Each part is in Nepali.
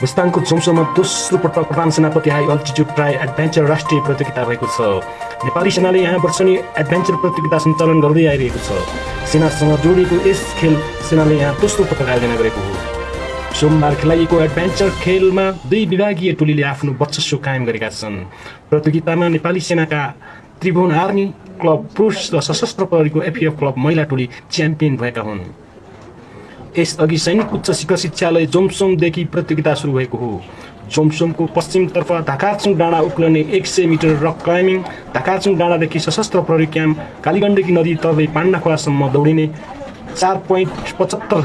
मुस्ताङको जोम्सोमा दोस्रो पटक प्रधान सेनापति हाई अल्टिट्युड ट्राई एडभेन्चर राष्ट्रिय प्रतियोगिता भएको छ। नेपाली सेनाले यहाँ वर्षनी एडभेन्चर प्रतियोगिता सञ्चालन गर्दै आइरहेको छ। सेनासँग जोडिएको यस खेल सेनाले यहाँ दोस्रो पटक आयोजना गरेको हो। सोमबार खेलाइएको एडभेन्चर खेलमा दुई विभागीय टोलीले आफ्नो वर्चस्व कायम गरेका छन्। प्रतियोगितामा नेपाली सेनाका त्रिभुवन आर्मी क्लब पुरुष र सशस्त्र प्रहरीको एफिएफ क्लब महिला टोली च्याम्पियन भएका हुन्। यसअघि सैनिक उच्च शिक्षालय जोमसोमदेखि प्रतियोगिता सुरु भएको हो। जोमसोमको पश्चिमतर्फ ढाकाचुङ डाँडा उक्लने एक सय मिटर रक क्लाइम्बिङ ढाकाचुङ डाँडादेखि सशस्त्र प्रहरी क्याम्प कालीगण्डकी नदी तर्दै पाण्डा खोलासम्म दौडिने चार पोइन्ट पचहत्तर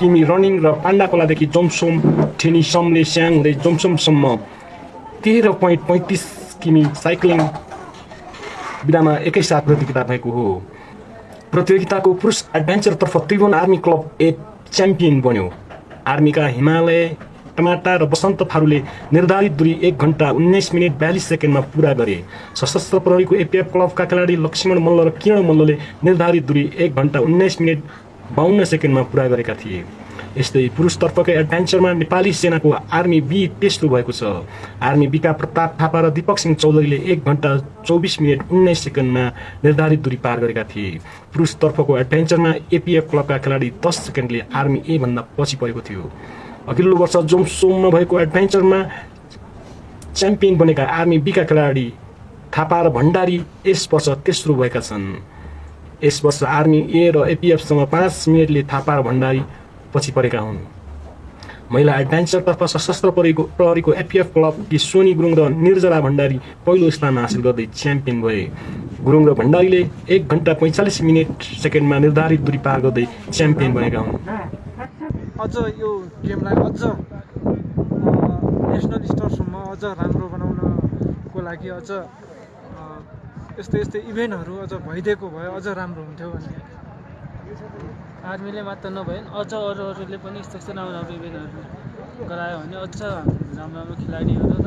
किमी रनिङ र पाण्डा खोलादेखि जोमसोम ठेनी समले स्याङ हुँदै जोमसोमसम्म तेह्र पोइन्ट पैँतिस किमी साइक्लिङ विधामा एकैसाथ प्रतियोगिता भएको हो। प्रतियोगिताको पुरुष एडभेन्चरतर्फ त्रिभुवन आर्मी क्लब एक च्याम्पियन बन्यो। आर्मीका हिमालय टमाटा र बसन्त थारूले निर्धारित दूरी एक घन्टा उन्नाइस मिनट बयालिस सेकेन्डमा पुरा गरे। सशस्त्र प्रहरीको एपिएफ क्लबका खेलाडी लक्ष्मण मल्ल र किरण मल्लले निर्धारित दूरी एक घन्टा उन्नाइस मिनट बाहन्न सेकेन्डमा पुरा गरेका थिए। यस्तै पुरुषतर्फकै एडभेन्चरमा नेपाली सेनाको आर्मी बी तेस्रो भएको छ। आर्मी बीका प्रताप थापा र दिपक सिंह चौधरीले एक घन्टा चौबिस मिनट उन्नाइस सेकेन्डमा निर्धारित दूरी पार गरेका थिए। पुरुषतर्फको एडभेन्चरमा एपिएफ क्लबका खेलाडी दस सेकेन्डले आर्मी ए भन्दा पछि परेको थियो। अघिल्लो वर्ष जोमसोममा भएको एडभेन्चरमा च्याम्पियन बनेका आर्मी बीका खेलाडी थापा र भण्डारी यस वर्ष तेस्रो भएका छन्। यस वर्ष आर्मी ए र एपिएफसँग पाँच मिनटले थापा र भण्डारी पछि परेका हुन्। महिला एडभेन्चरतर्फ सशस्त्र प्रहरीको प्रहरीको एफिएफ क्लबकी सोनी गुरुङ र निर्जला भण्डारी पहिलो स्थान हासिल गर्दै च्याम्पियन भए। गुरुङ र भण्डारीले एक घन्टा पैँचालिस मिनट सेकेन्डमा निर्धारित दूरी पार गर्दै च्याम्पियन बनेका हुन्। अझ यो गेमलाई अझ नेसनल स्तरसम्म अझ राम्रो बनाउनको लागि अझ यस्तै यस्तै इभेन्टहरू अझ भइदिएको भए अझ राम्रो हुन्थ्यो भन्ने। आर्मीले मात्र नभए अझ अरू अरूले पनि यस्तो यस्तो राम्रो राम्रो इभेन्टहरू गरायो भने अझ राम्रो राम्रो खेलाडीहरू र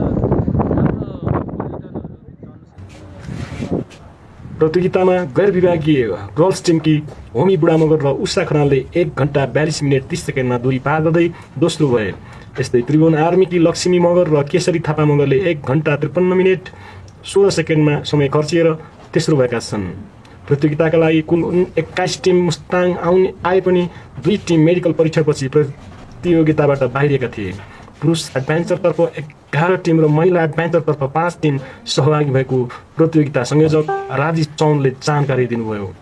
प्रतियोगितामा गैर विभागीय गर्ल्स टिमकी होमी बुढामगर र उषा खनालले एक घन्टा बयालिस मिनट तिस सेकेन्डमा दूरी पार गर्दै दोस्रो भए। यस्तै त्रिभुवन आर्मीकी लक्ष्मी मगर र केशरी थापा मगरले एक घन्टा त्रिपन्न मिनट सोह्र सेकेन्डमा समय खर्चिएर तेस्रो भएका छन्। प्रतियोगिताका लागि कुल एक्काइस टिम मुस्ताङ आउने आए पनि दुई टिम मेडिकल परीक्षणपछि प्रतियोगिताबाट बाहिरिएका थिए। पुरुष एडभेन्चरतर्फ एघार टिम र महिला एडभेन्चरतर्फ पाँच टिम सहभागी भएको प्रतियोगिता संयोजक राजेश चौनले जानकारी दिनुभयो।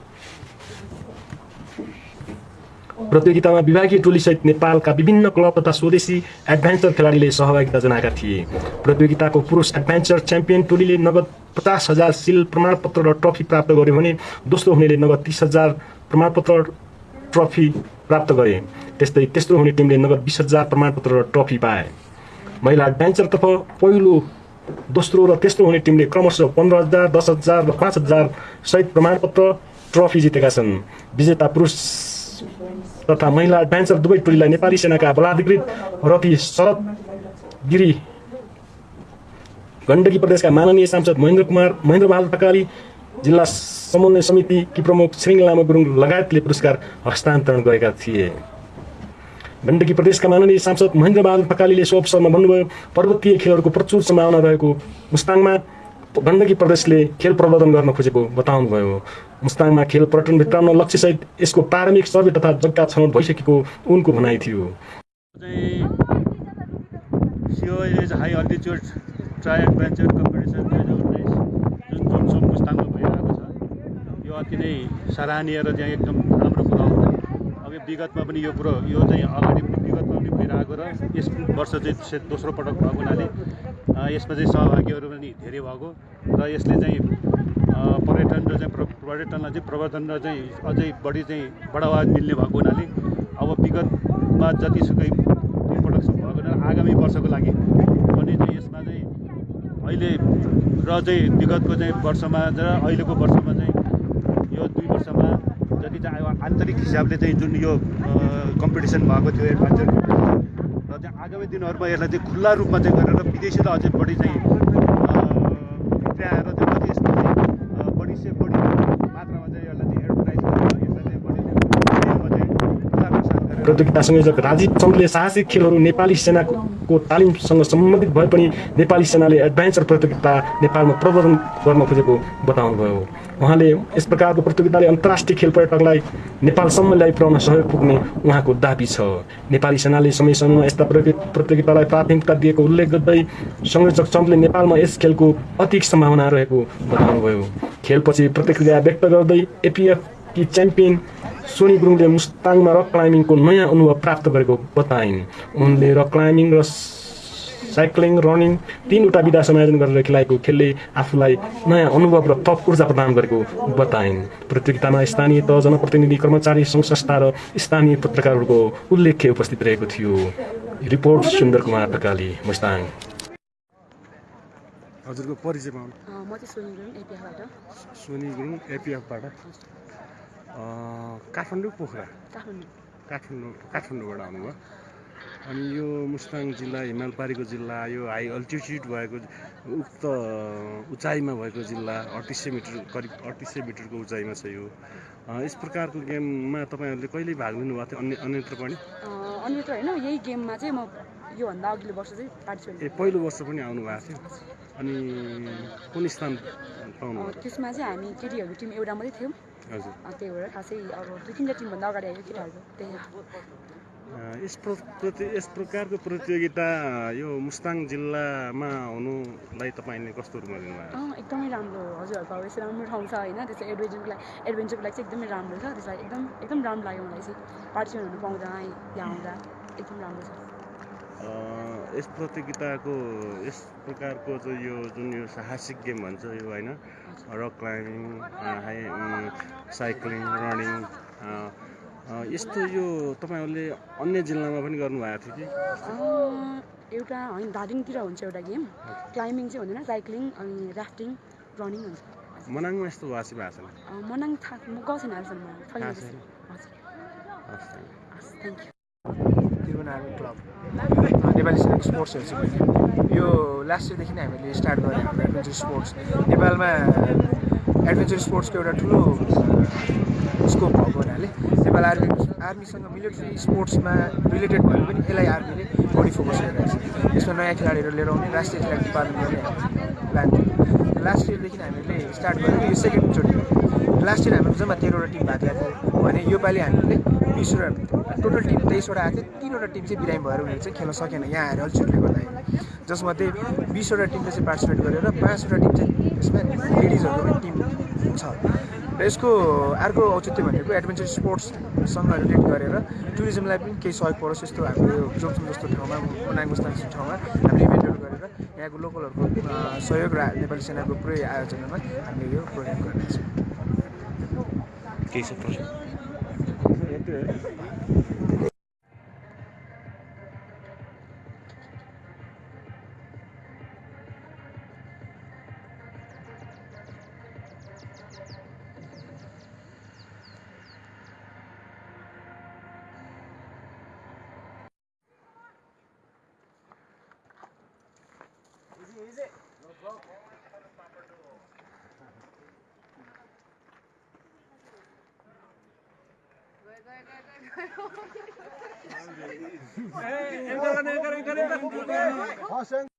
प्रतियोगितामा विभागीय टोलीसहित नेपालका विभिन्न क्लब तथा स्वदेशी एडभेन्चर खेलाडीले सहभागिता जनाएका थिए। प्रतियोगिताको पुरुष एडभेन्चर च्याम्पियन टोलीले नगद पचास हजार सिल प्रमाणपत्र र ट्रफी प्राप्त गर्यो भने दोस्रो हुनेले नगद तिस हजार प्रमाणपत्र ट्रफी प्राप्त गरे। त्यस्तै तेस्रो हुने टिमले नगद बिस हजार प्रमाणपत्र र ट्रफी पाए। महिला एडभेन्चरतर्फ पहिलो दोस्रो र तेस्रो हुने टिमले क्रमशः पन्ध्र हजार दस हजार र पाँच हजार सहित प्रमाणपत्र ट्रफी जितेका छन्। विजेता पुरुष तथा महिला एडभेन्चर दुवै टोलीलाई नेपाली सेनाका बलाधिकृत रथी शरद गिरी गण्डकी प्रदेशका माननीय सांसद महेन्द्र कुमार महेन्द्र बहादुर थकाली जिल्ला समन्वय समितिकी प्रमुख श्रृङ लामा गुरुङ लगायतले पुरस्कार हस्तान्तरण गरेका थिए। गण्डकी प्रदेशका माननीय सांसद महेन्द्र बहादुर थकालीले सो अवसरमा भन्नुभयो पर्वतीय खेलहरूको प्रचुर सम्भावना रहेको मुस्ताङमा गण्डकी प्रदेशले खेल प्रवर्धन गर्न खोजेको बताउनुभयो। मुस्ताङमा खेल पर्यटन भित्राउन लक्ष्यसहित यसको प्रारम्भिक सर्वे तथा जग्गा छनौट भइसकेको उनको भनाइ थियो। ट्राई एडभेन्चर कम्पिटिसन दुई हजार उन्नाइस जुन जोमसोम मुस्ताङमा भइरहेको छ। यो अति नै सराहनीय र चाहिँ एकदम राम्रो कुरो हो। अब यो विगतमा पनि यो कुरो यो चाहिँ अगाडि विगतमा पनि भइरहेको र यस वर्ष चाहिँ दोस्रो पटक भएको हुनाले यसमा चाहिँ सहभागीहरू पनि धेरै भएको। र यसले चाहिँ पर्यटन र चाहिँ प्र- पर्यटनलाई चाहिँ प्रवर्धन र चाहिँ अझै बढी चाहिँ बढावा मिल्ने भएको हुनाले अब विगतमा जतिसुकै दुई पटकसम्म भएको हुनाले आगामी वर्षको लागि पनि चाहिँ यसमा चाहिँ अहिले र चाहिँ विगतको चाहिँ वर्षमा र अहिलेको वर्षमा चाहिँ यो दुई वर्षमा जति चाहिँ अब आन्तरिक हिसाबले चाहिँ जुन यो कम्पिटिसन भएको थियो एडभेन्चर र चाहिँ आगामी दिनहरूमा यसलाई चाहिँ खुल्ला रूपमा चाहिँ गरेर विदेशीलाई अझै बढी चाहिँ अ, भित्र्याएर चाहिँ अझै यसमा चाहिँ अ, बढी से बढी मात्रामा चाहिँ यसलाई चाहिँ एडभर्टाइज गरेर यसलाई चाहिँ बढी चाहिँ विदेशमा चाहिँ प्रचार प्रसार गरेर प्रतियोगिता संयोजक राजीव चन्दले साहसिक खेलहरू नेपाली सेनाको तालिमसँग सम्बन्धित भए पनि नेपाली सेनाले एडभेन्चर प्रतियोगिता नेपालमा प्रवर्धन गर्न खोजेको बताउनुभयो। उहाँले यस प्रकारको प्रतियोगिताले अन्तर्राष्ट्रिय खेल पर्यटकलाई नेपालसम्म ल्याइ पुर्याउन सहयोग पुग्ने उहाँको दाबी छ। नेपाली सेनाले समयसम्म यस्ता प्रति- प्रतियोगितालाई प्राथमिकता दिएको उल्लेख गर्दै संयोजक चन्दले नेपालमा यस खेलको अधिक सम्भावना रहेको बताउनुभयो। खेलपछि प्रतिक्रिया व्यक्त गर्दै एपिएफ कि च्याम्पियन सोनी गुरुङले मुस्ताङमा रक क्लाइम्बिङको नयाँ अनुभव प्राप्त गरेको बताइन् उनले रक क्लाइम्बिङ र साइक्लिङ रनिङ तिनवटा विधा संयोजन गरेर खेलाएको खेलले आफूलाई नयाँ अनुभव र थप ऊर्जा प्रदान गरेको बताइन् प्रतियोगितामा स्थानीय तह जनप्रतिनिधि कर्मचारी सङ्घ संस्था र स्थानीय पत्रकारहरूको उल्लेख्य उपस्थित रहेको थियो रिपोर्ट सुन्दर कुमार ढकाली मुस्ताङ हजुरको परिचय म चाहिँ सोनी गुरुङ एपिएफबाट सोनी गुरुङ एपिएफबाट काठमाडौँ पोखरा। काठमाडौँ। काठमाडौँ काठमाडौँबाट आउनुभयो। अनि यो मुस्ताङ जिल्ला हिमालपारीको जिल्ला यो हाई अल्टिट्युड भएको उक्त उचाइमा भएको जिल्ला अडतिस सय मिटर करिब अडतिस सय मिटरको उचाइमा छ यो। यस प्रकारको गेममा तपाईँहरूले कहिले भाग लिनुभएको थियो? अन्य अन्यत्र पनि? अन्यत्र होइन यही गेममा चाहिँ म योभन्दा अघिल्लो वर्ष चाहिँ पार्टिसिपेट ए पहिलो वर्ष पनि आउनु भएको थियो? अनि कुन स्थान पाउनु त्यसमा चाहिँ हामी केटीहरू टिम एउटा मात्रै थियौँ। त्यही भएर खासै अब दुई तिनवटा टिमभन्दा अगाडि आयो केटाहरूको त्यही यस प्र प्रति यस प्रकारको प्रतियोगिता यो मुस्ताङ जिल्लामा हुनुलाई तपाईँले कस्तो रूपमा लिनुभयो अँ एकदमै राम्रो हो। हजुरहरूको अब यस्तो राम्रो ठाउँ छ होइन त्यस्तो एडभेन्चरको लागि एडभेन्चरको लागि चाहिँ एकदमै राम्रो छ। त्यसलाई एकदम एकदम राम्रो लाग्यो मलाई चाहिँ। पार्टिसिपेट हुनु पाउँदा यहाँ आउँदा एकदम राम्रो छ। यस प्रतियोगिताको यस प्रकारको चाहिँ यो जुन यो साहसिक गेम भन्छ यो होइन? Rock climbing high cycling running यस्तो यो तपाईँहरूले अन्य जिल्लामा पनि गर्नुभएको थियो कि? एउटा होइन दार्जिलिङतिर हुन्छ एउटा गेम। क्लाइम्बिङ चाहिँ हुँदैन साइक्लिङ अनि राफ्टिङ रनिङ हुन्छ। मनाङमा यस्तो वासी भएको छैन? मनाङ थाहा म गएको छैन अहिलेसम्म। Thank you. Tribhuvan army club Nepali सेनाको स्पोर्ट्स हेर्छु मैले यो लास्ट इयरदेखि नै हामीले स्टार्ट गरेँ हाम्रो एडभेन्चर स्पोर्ट्स नेपालमा एडभेन्चर स्पोर्ट्सको एउटा ठुलो स्कोप भएको हुनाले नेपाल आर्मी आर्मीसँग मिलिट्री स्पोर्ट्समा रिलेटेड भए पनि यसलाई आर्मीले बढी फोकस गरिरहेको छ। यसमा नयाँ खेलाडीहरू लिएर आउने राष्ट्रिय खेलाडी उत्पादन गर्ने प्लान थियो। लास्ट इयरदेखि हामीले स्टार्ट गरेर यो सेकेन्डचोटि हो लास्ट इयर हाम्रो जम्मा तेह्रवटा टिम भएको थियो भने योपालि हामीले बिसवटा टोटल टिम तेइसवटा आएको थियो। तिनवटा टिम चाहिँ बिरामी भएर उनीहरू चाहिँ खेल्न सकेन यहाँ आएर अल्छुटले गर्दाखेरि जसमध्ये बिसवटा टिमले चाहिँ पार्टिसिपेट गरेर पाँचवटा टिम चाहिँ यसमा लेडिजहरूको पनि टिम छ। र यसको अर्को औचित्य भनेको एडभेन्चर स्पोर्ट्ससँग रिलेट गरेर टुरिज्मलाई पनि केही सहयोग परोस् यस्तो हाम्रो यो जोमसुम जस्तो ठाउँमा मनाङ जस्तो ठाउँमा हामीले इभेन्टहरू गरेर यहाँको लोकलहरूको सहयोग र नेपाली सेनाको पुरै आयोजनामा हामीले यो प्रोग्राम गरिरहेको छौँ केही छ प्रश्न Entra, entra, entra, entra.